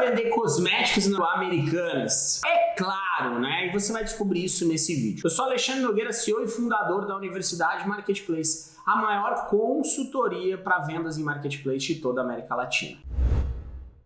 vender cosméticos no Americanas? É claro, né? E você vai descobrir isso nesse vídeo. Eu sou Alexandre Nogueira, CEO e fundador da Universidade Marketplace, a maior consultoria para vendas em marketplace de toda a América Latina.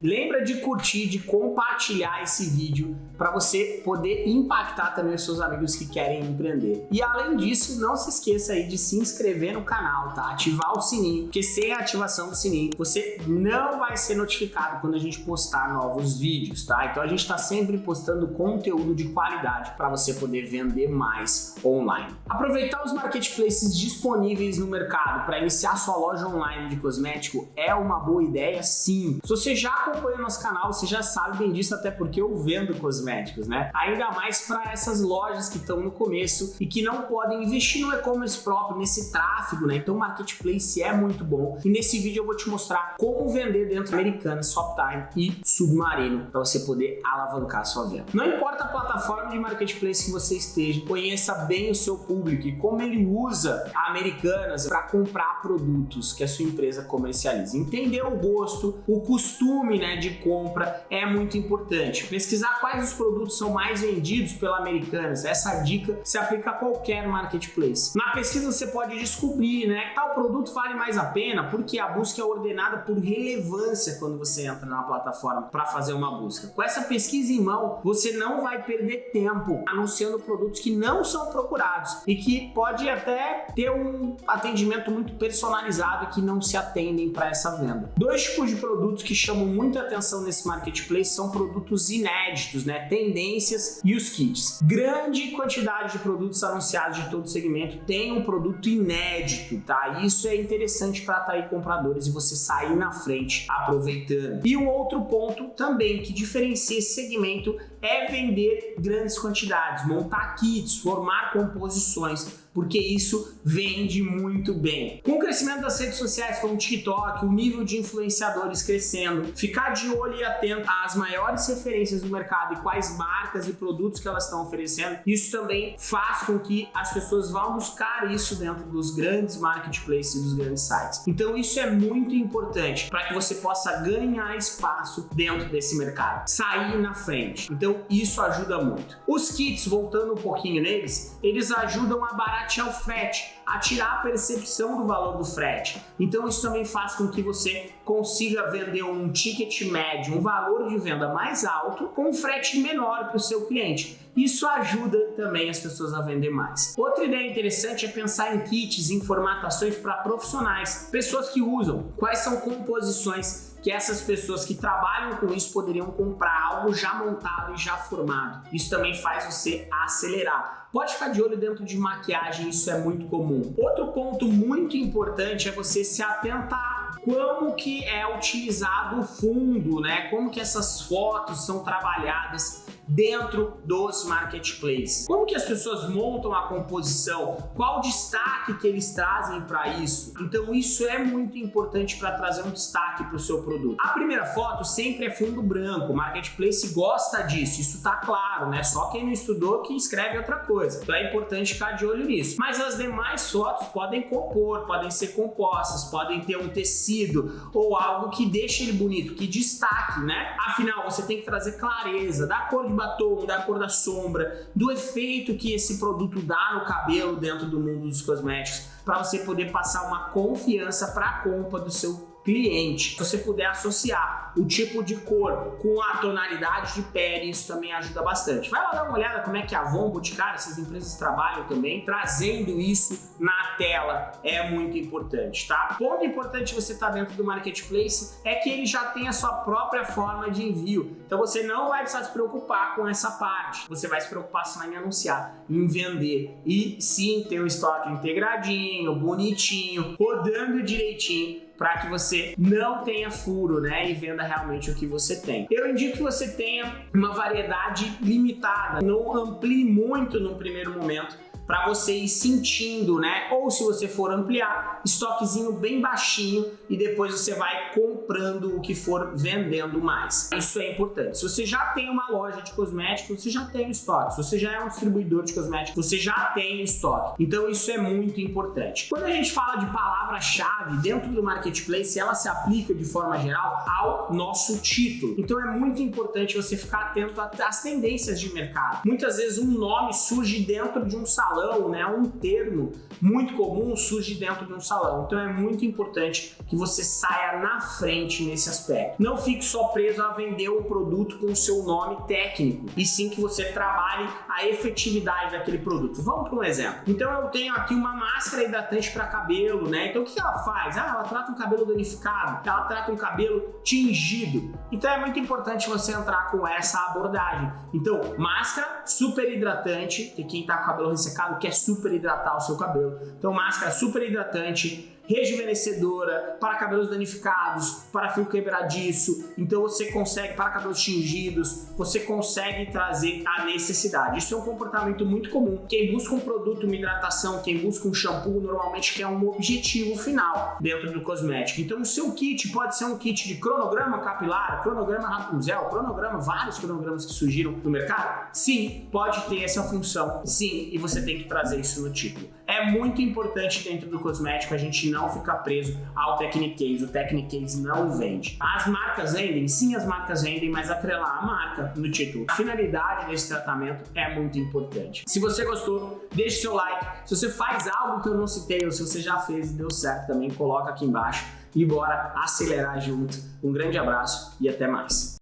Lembra de curtir, de compartilhar esse vídeo para você poder impactar também os seus amigos que querem empreender. E além disso, não se esqueça aí de se inscrever no canal, tá? Ativar o sininho, porque sem a ativação do sininho, você não vai ser notificado quando a gente postar novos vídeos, tá? Então a gente está sempre postando conteúdo de qualidade para você poder vender mais online. Aproveitar os marketplaces disponíveis no mercado para iniciar sua loja online de cosmético é uma boa ideia, sim. Se você já acompanha nosso canal, você já sabe bem disso, até porque eu vendo cosméticos, né? Ainda mais para essas lojas que estão no começo e que não podem investir no e-commerce próprio, nesse tráfego, né? Então o marketplace é muito bom. E nesse vídeo eu vou te mostrar como vender dentro americana, Shoptime e Submarino para você poder alavancar a sua venda. Não importa a plataforma de marketplace que você esteja, conheça bem o seu público e como ele usa Americanas para comprar produtos que a sua empresa comercializa. Entender o gosto, o costume né, de compra é muito importante. Pesquisar quais os produtos são mais vendidos pela Americanas, essa dica se aplica a qualquer marketplace. Na pesquisa você pode descobrir, né, tal produto vale mais a pena porque a busca é ordenada por relevância quando você entra na plataforma para fazer uma busca. Com essa pesquisa em mão, você não vai perder tempo anunciando produtos que não são procurados e que pode até ter um atendimento muito personalizado que não se atendem para essa venda. Dois tipos de produtos que chamam muito muita atenção nesse marketplace são produtos inéditos, né? Tendências e os kits. Grande quantidade de produtos anunciados de todo segmento tem um produto inédito, tá? Isso é interessante para atrair compradores e você sair na frente aproveitando. E um outro ponto também que diferencia esse segmento é vender grandes quantidades, montar kits, formar composições porque isso vende muito bem. Com o crescimento das redes sociais como o TikTok, o nível de influenciadores crescendo, ficar de olho e atento às maiores referências do mercado e quais marcas e produtos que elas estão oferecendo, isso também faz com que as pessoas vão buscar isso dentro dos grandes marketplaces e dos grandes sites. Então isso é muito importante para que você possa ganhar espaço dentro desse mercado, sair na frente. Então isso ajuda muito. Os kits, voltando um pouquinho neles, eles ajudam a baratear o frete, a tirar a percepção do valor do frete. Então isso também faz com que você consiga vender um ticket médio, um valor de venda mais alto, com um frete menor para o seu cliente. Isso ajuda também as pessoas a vender mais. Outra ideia interessante é pensar em kits, em formatações para profissionais, pessoas que usam, quais são composições que essas pessoas que trabalham com isso poderiam comprar algo já montado e já formado. Isso também faz você acelerar. Pode ficar de olho dentro de maquiagem, isso é muito comum. Outro ponto muito importante é você se atentar como que é utilizado o fundo, né? Como que essas fotos são trabalhadas dentro dos marketplaces. Como que as pessoas montam a composição? Qual o destaque que eles trazem para isso? Então isso é muito importante para trazer um destaque para o seu produto. A primeira foto sempre é fundo branco, o marketplace gosta disso, isso tá claro, né? Só quem não estudou que escreve outra coisa. Então é importante ficar de olho nisso. Mas as demais fotos podem compor, podem ser compostas, podem ter um tecido ou algo que deixe ele bonito, que destaque, né? Afinal, você tem que trazer clareza da cor de batom, da cor da sombra, do efeito que esse produto dá no cabelo dentro do mundo dos cosméticos, para você poder passar uma confiança para a compra do seu cliente. Se você puder associar o tipo de cor com a tonalidade de pele, isso também ajuda bastante. Vai lá dar uma olhada como é que a Avon, Boticário, essas empresas trabalham também, trazendo isso na tela é muito importante, tá? Ponto importante você estar tá dentro do Marketplace é que ele já tem a sua própria forma de envio. Então você não vai precisar se preocupar com essa parte. Você vai se preocupar só em anunciar, em vender e sim ter o estoque integradinho, bonitinho, rodando direitinho para que você não tenha furo, né, e venda realmente o que você tem. Eu indico que você tenha uma variedade limitada, não amplie muito no primeiro momento, para você ir sentindo, né? Ou se você for ampliar, estoquezinho bem baixinho e depois você vai comprando o que for vendendo mais. Isso é importante. Se você já tem uma loja de cosméticos, você já tem estoque. Se você já é um distribuidor de cosméticos, você já tem estoque. Então isso é muito importante. Quando a gente fala de palavra-chave dentro do marketplace, ela se aplica de forma geral ao nosso título. Então é muito importante você ficar atento às tendências de mercado. Muitas vezes um nome surge dentro de um salão, né? Um termo muito comum surge dentro de um salão. Então é muito importante que você saia na frente nesse aspecto. Não fique só preso a vender o produto com o seu nome técnico, e sim que você trabalhe a efetividade daquele produto. Vamos para um exemplo. Então eu tenho aqui uma máscara hidratante para cabelo, né? Então o que ela faz? Ah, ela trata um cabelo danificado, ela trata um cabelo tingido. Então é muito importante você entrar com essa abordagem. Então, máscara super hidratante, que quem tá com o cabelo ressecado quer super hidratar o seu cabelo. Então, máscara super hidratante, rejuvenescedora, para cabelos danificados, para fio quebradiço, então você consegue, para cabelos tingidos, você consegue trazer a necessidade. Isso é um comportamento muito comum. Quem busca um produto, uma hidratação, quem busca um shampoo, normalmente quer um objetivo final dentro do cosmético. Então o seu kit pode ser um kit de cronograma capilar, cronograma Rapunzel, cronograma, vários cronogramas que surgiram no mercado. Sim, pode ter essa função, sim, e você tem que trazer isso no título. É muito importante dentro do cosmético a gente não ficar preso ao Technicase. O Technicase não vende. As marcas vendem? Sim, as marcas vendem, mas atrelar a marca no título. A finalidade desse tratamento é muito importante. Se você gostou, deixe seu like. Se você faz algo que eu não citei ou se você já fez e deu certo também, coloca aqui embaixo e bora acelerar junto. Um grande abraço e até mais.